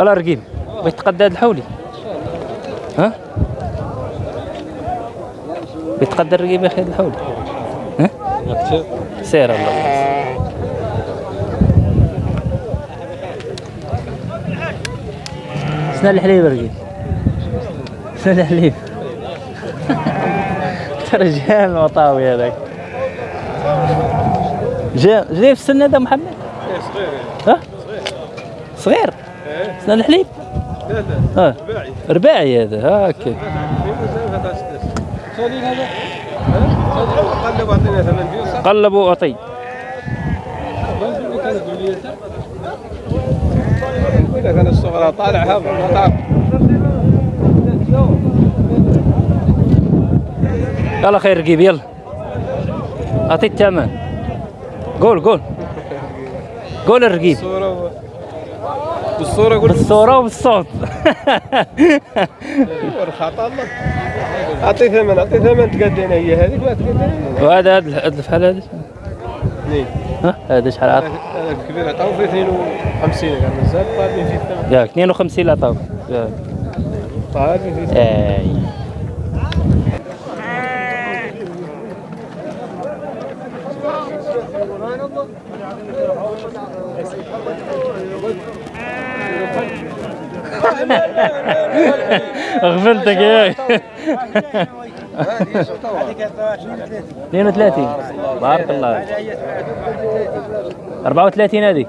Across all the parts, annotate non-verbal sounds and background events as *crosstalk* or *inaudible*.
يلا رقيب. بغيت تقدى هاد الحولي. ها؟ بغيت تقدى الرقيب يا أخي هاد الحولي. ها؟ سير الله. شنو الحليب رقيب. شنو الحليب. رجال مطاوي هذاك. جا جاي في السن هذا محمد؟ ها؟ صغير. شنو الحليب؟ لا لا. آه. رباعي هذا. هاكا هذا قلب واعطي كان الصغرى طالع هذا ما تعرف يلا خير رقيب يلا. اعطي الثمن قول قول. قول الرقيب. بالصورة قول بالصورة وبالصوت. *laughs* خطا الله. أعطي ثمن أعطي ثمن تقدينا هي هذيك ما تقدينا وهذا هذا هذا الفحل هذا اثنين ها؟ هذا شحال عاطي هذا الكبير عطاو في 52 كان مازال طالبين فيه الثمن ياك 52 لا طاو ياك. طالبين فيه الثمن اي غفلتك ياك 32 بارك الله 34 هذيك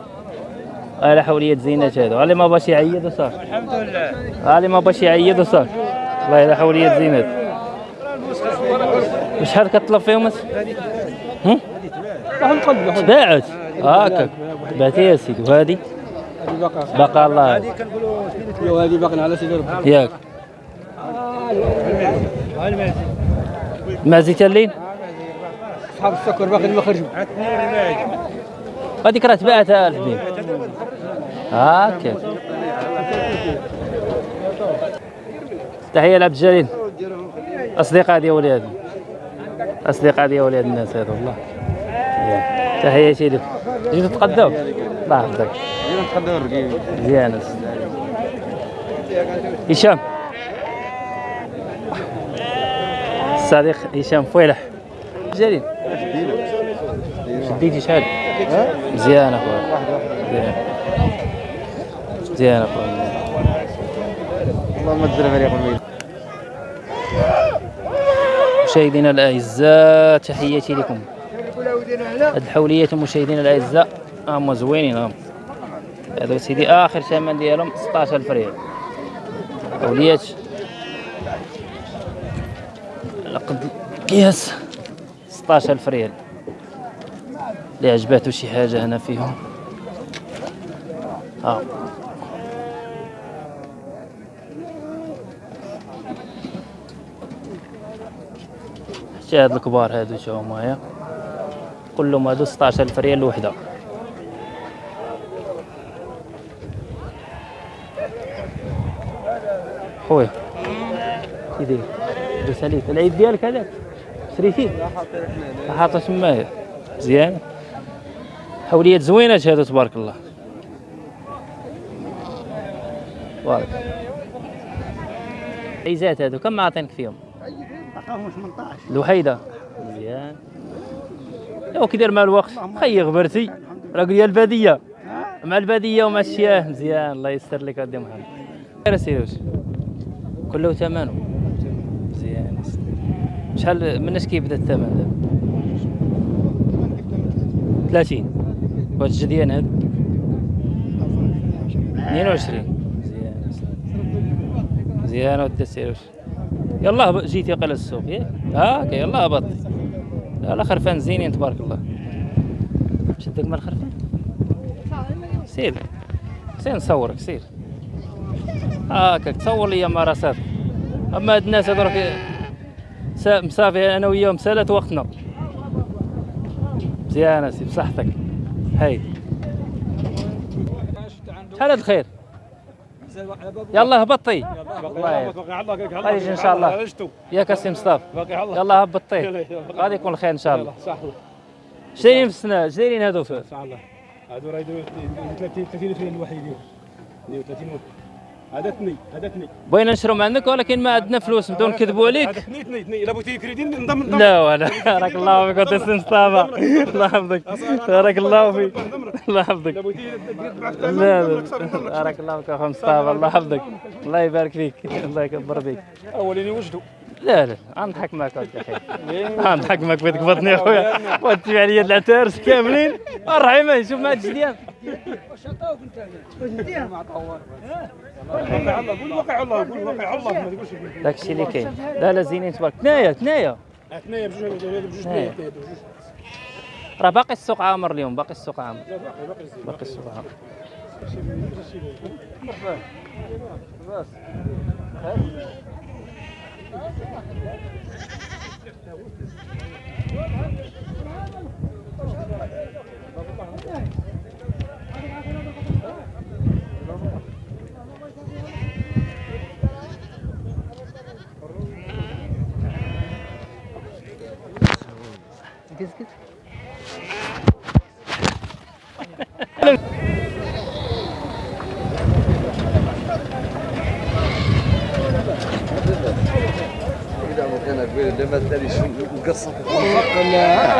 على حولية زينات هذا اللي ما باش يعيد وصار. الحمد لله اللي ما باش يعيد وصار. والله على حولية زينات وشحال كطلب فيهم أس- هم؟ تباعت هاكا بعتي يا سيدي. وهذه؟ بقى الله. وهذه باقي على سيدي ربي ياك. ما زيت اللين أصحاب السكر باقي ما خرجوا. هذيك راه تباعتها الحبيب هاكا تحية لعبد الجليل. أصدقاء ديال ولاد أصدقاء ديال ولاد الناس هذا والله. تحية سيدي. جيتوا تقداو الله يحفظك مزيان هشام. الصديق هشام فويلح. جليل. شديتي شحال مزيان أخويا. مزيان مزيان اخويا اللهم اجزل فريق الميل مشاهدينا الأعزاء تحياتي لكم. هاد الحوليات مشاهدينا الأعزاء. هم زوينين هم هذا سيدي آخر ثمن ديالهم 16000 ريال. حوليات لقد قياس 16000 ريال. اللي عجباتو شي حاجة هنا فيهم؟ ها حتى هاد الكبار هادو شوفوا معايا كلهم هادو 16000 ريال الوحده خويا. داير لبس عليك العيد ديالك هذاك؟ شريتيه؟ حاطه تمايا مزيان. حوليات زوينات هادو تبارك الله. بارك عيزات هادو كم عاطينك فيهم؟ عطاهم 18 الوحيدة مزيان. لو كي داير مع الوقت. خي غبرتي. قول لي البادية. مع البادية ومع الشياه. مزيان. الله يستر لك ودي محمد. خير سيروش كله ثمنه. مزيان شحال من اش كيبدا الثمن دابا 30 وهاد الجديان هاد 22 مزيان مزيان ودي سيروش يلا هب- جيتي قال السوق. ياك هاكا يلا هبطي لا خرفان زينين تبارك الله. شدك مال الخرفان سير. سير نصورك سير. هاكا تصور لي مراسات اما هاد الناس هذوك سا- مسافي أنا وياهم سالت وقتنا مزيان اسي بصحتك هاي شحال هاد الخير يلا هبطي الله خرج ان شاء الله ياك اسي مصطفى يلا هبطي غادي يكون الخير ان شاء الله شايلين في السنة شايلين هادو في صح الله هادو راه يديروا 30 30 اثنين الوحيدين 32 هذا اثني هذا بغينا نشرو عندك ولكن ما عندنا فلوس نبداو نكذبوا هذا عليك. اثني اثني اثني إلا بغيتي كريدي نضم نضم. لا ولا. *laughs* بارك الله فيك وتسلم مصطفى الله يحفظك. بارك الله فيك. الله يحفظك. لا لا. بارك الله فيك اخو مصطفى. الله يحفظك. الله يبارك فيك. الله يكبر فيك. اولين يوجدوا لا لا. غنضحك معك أخي. غنضحك معك بغيت تقبضني أخويا. *laughs* وتبيع لي العتارس كاملين. الرحيمه شوف ما تقولش داك الشيء اللي كاين لا لا زينين تبارك ثنايا ثنايا اثنين بجوج بجوج راه باقي السوق عامر اليوم باقي السوق عامر باقي السوق عامر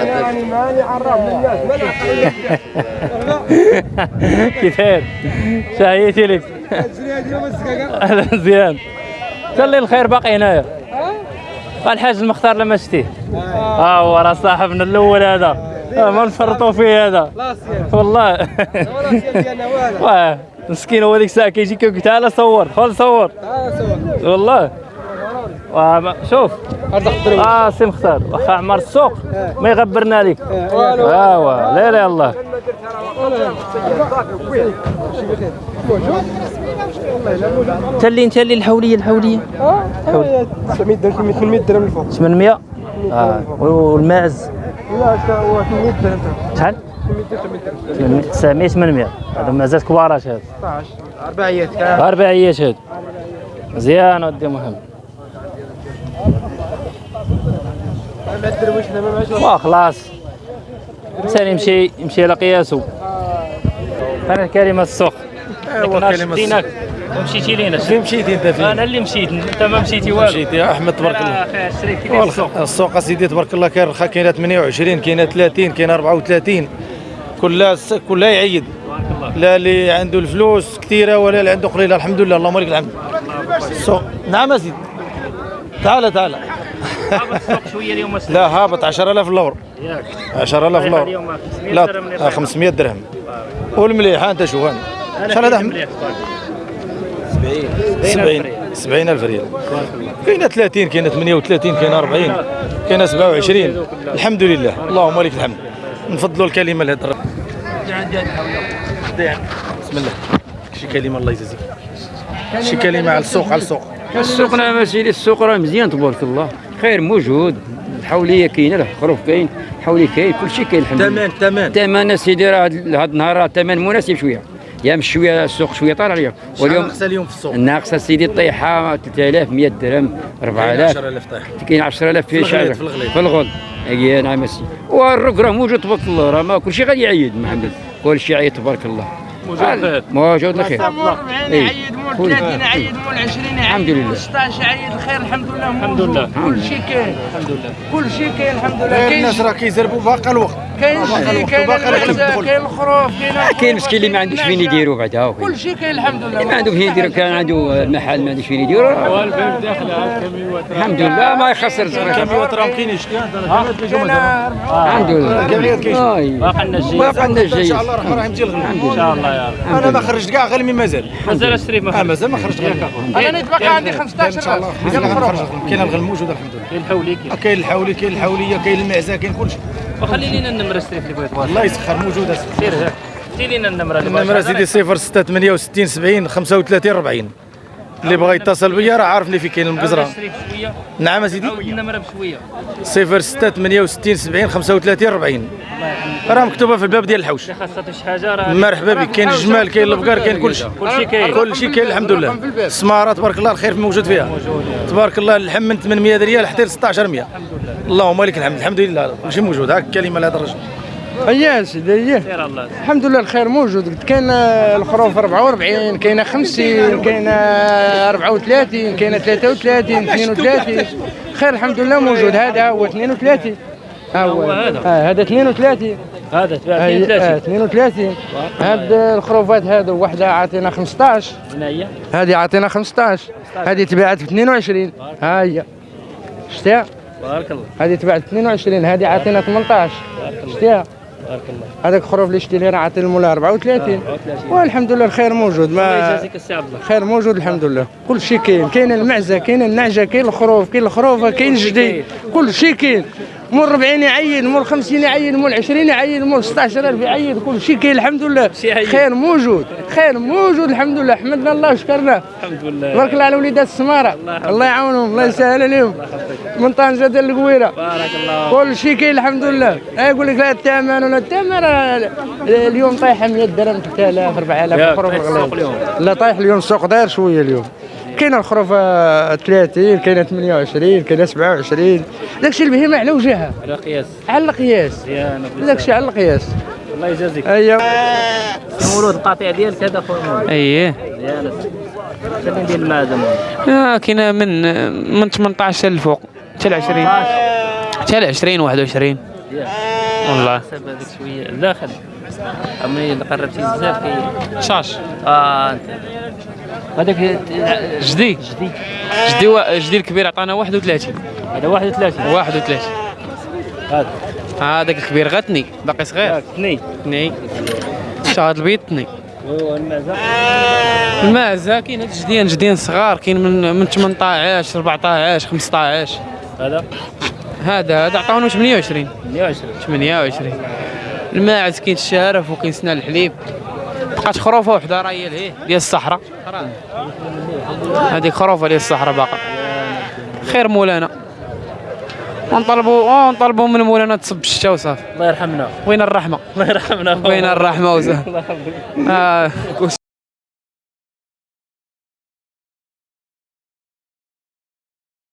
يعني ماني عرف الناس كيفين؟ شهيتي لك أهلا مزيان خلي الخير باقي هنايا. الحاج المختار لما شتيه ها هو راه صاحبنا الأول هذا. آه، ما نفرطوا فيه هذا. والله. *laughs* مسكين هو ديك الساعة كيجي كيقول تعال صور. خل صور. والله. شوف. آه سي مختار. واخا عمر السوق ما يغبرنا لك ايوا لا لا الله. تلي انت اللي الحولية الحولية. 900 درهم 800 درهم الفوق 800 آه والماعز. لا هو 800 درهم شحال 900 800 هذا مازال كبارات هذا 16 اربعيات اربعيات هذا مزيان ودي مهم. مع الدرويش أنا ما معاش وخلاص الإنسان يمشي يمشي على قياسه. أنا كلمة السوق. هو كلمة دينك ومشيتي لينا. فين مشيتي أنت فين؟ أنا اللي مشيت. أنت ما مشيتي والو. مشيت يا أحمد تبارك الله. السوق. السوق أسيدي تبارك الله كاين رخا كاينة 28 كاينة 30 كاينة 34 كلها كلها يعيد لا اللي عنده الفلوس كثيرة ولا اللي عنده قليلة. الحمد لله اللهم لك الحمد. السوق نعم اسيدي تعال تعال. هابط السوق شوية اليوم. لا هابط 10000 لور ياك. 10000 طيب لور اليوم 500 لا درهم آه، 500 درهم. والمليح ها انت شوف هان شحال هذا احمد 70 70000 ريال. كاينة 30 كاينة 38 كاينة 40 كاينة 27 الحمد لله. اللهم لك الحمد. نفضلوا الكلمة لهذا الرب بسم الله. شي كلمة الله يجازيك شي كلمة على السوق على السوق. السوق نعم سيدي السوق راه مزيان تبارك الله. خير موجود. الحولية كاينة الخروف كاين الحولي كاين كل شيء كاين الحمد لله. تمام. تمام الثمن سيدي راه هاد النهار راه الثمن مناسب شوية. يا مش شوية السوق شوية طالع اليوم واليوم ناقصة اليوم في السوق؟ الناقصه سيدي الطيحة 3000 درهم 4000 10000 طيح كاين 10000 في شعر في الغليظ. في الغل أي نعم سيدي والرق راه موجود تبارك الله راه ما كل شيء غادي يعيد محمد. كل شيء عيد تبارك الله. موجود موجود الخير مول 40 إيه. عيد مول كل- 30 عيد مول 20 عيد الحمد لله. مول 16 عيد الخير الحمد لله الحمد لله. كل شيء كاين الحمد لله كل شيء كاين الحمد لله كاين الناس راه كيزربوا باقي الوقت كاين الشيء كاين الدخول. كاين الخروف كاين كاين مسكين اللي ما عندوش فين يديروا بعدا كل شيء كاين الحمد لله ما عنده فين يدير كان عنده المحل ما عندوش فين يدير الحمد لله ما يخسر صغير كميوات راه كاين الحمد لله. باقي لنا الجيد باقي لنا ان الجيد شاء الله الرحمن ان شاء الله يا رب أنا ما خرجت كاع غير مازال مازال الشريف ما آه مازال ما خرجت غير أنا نتبقى عندي 15 إن شاء الله. راس كاين الغل موجود الحمد لله كاين الحولي كاين. آه، كاين الحولي كاين الحولية كاين المعزة كاين كل شيء وخلي لينا النمرة الشريف اللي بغيت الله يسخر موجوده سير ها دي لينا النمرة. النمرة سيدي 0 6 68 70 35 40 اللي بغى يتصل بيا راه عارفني في كاين المقزره نعم اسيدي النمرة بشوية. 0 6 68 70 35 40 راه مكتوبة في الباب ديال الحوش. اللي خاصها شي حاجة راه مرحبا بك كاين الجمال كاين البقر كاين كل شيء كلشي كاين كل شيء كاين الحمد لله. السمارة تبارك الله الخير موجود فيها. تبارك الله اللحم من 800 ريال حتى ل 1600 اللهم لك الحمد. الحمد لله. كل شيء موجود. هاك كلمة لهذا الرجل. اييه سيدي اييه الحمد لله الخير موجود. كاين آه، الخروف 44 كاينة 50 كاينة 34 كاينة 33 32 خير الحمد لله موجود. هذا هو 32 ها هو هذا؟ آه هذا 32 هذا تباع آه 32 32 هاد الخروفات هذو وحدة عاطينا 15 هنا هي؟ هذه عاطينا 15 هذه تباعت ب 22 ها هي شتيها بارك الله. هذه تباعت ب 22 هذه عاطينا 18 شتيها بارك الله. هذاك الخروف اللي شتي لي راه عاطي المولى 34 والحمد لله الخير موجود. الله ما يجازيك السي عبد الله. خير موجود الحمد لله. كل شيء كاين. كاين المعزة كاين النعجة كاين الخروف كاين الخروفة كاين الجدي كل شيء كاين. مول 40 يعين مول 50 يعين مول 20 يعين مول 16000 يعين كل شيء كاين الحمد لله. خير موجود خير موجود الحمد لله. حمدنا الله وشكرناه الحمد لله. بارك الله على وليدات السمارة. الله يعاونهم الله يسهل عليهم. من طنجة ديال القويرة. بارك الله كل شيء كاين الحمد لله. يقول لك لا الثمن ولا الثمن اليوم طايحه 100 درهم 3000 4000 ياك، الخروف طايح السوق اليوم. لا طايح اليوم السوق داير شوية اليوم. كاين الخروف آه، 30 كاين 28 كاين 27 داكشي البهيمه على وجهها. على قياس. على القياس مزيان داكشي على القياس. الله يجازيك. ايوا مولود القطيع ديالك هذا خويا مولود أييه. مزيان. شنو ندير المعدن آه كاينة من من 18 للفوق حتى ل 20 حتى ل 20 21 والله. حسب هذيك شوية. الداخل أما قربتي بزاف كي شاش. آه أنت. هذاك جدي. جدي. جدي الكبير عطانا 31 هذا 31 31 هذا. هذاك الكبير غتني باقي صغير. اثنين تني. شهر البيض تني. والمعزه المعزة. كاين هاد جديان جديان صغار كاين من من 18 14 15 هذا؟ هذا هذا عطاونو 28 120 28 الماعز كاين الشارف وكاين سنان الحليب. بقات خروفة وحدة راهي لهيه ديال الصحراء. هذيك خروفة ديال الصحراء باقا. خير مولانا. ونطلبوا آه نطلبوا من مولانا تصب الشتا وصافي. الله يرحمنا. وين الرحمة. الله يرحمنا. وين الرحمة وصافي *laughs*